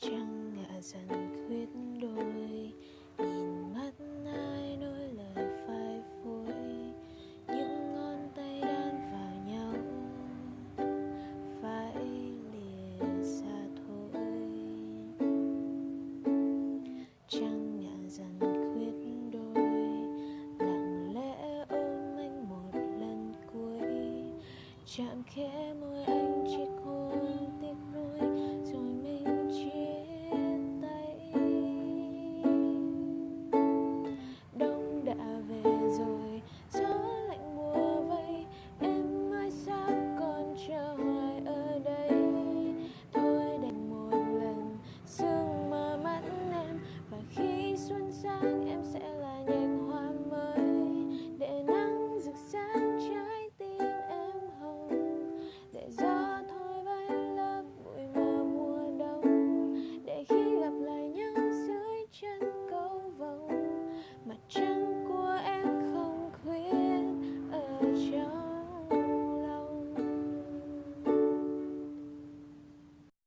trăng ngả dần khuyết đôi, nhìn mắt ai nói lời phai phôi. Những ngón tay đan vào nhau phải lìa xa thôi. Trăng ngả dần khuyết đôi, lặng lẽ ôm anh một lần cuối. Chạm khẽ môi anh chiếc hôn Much.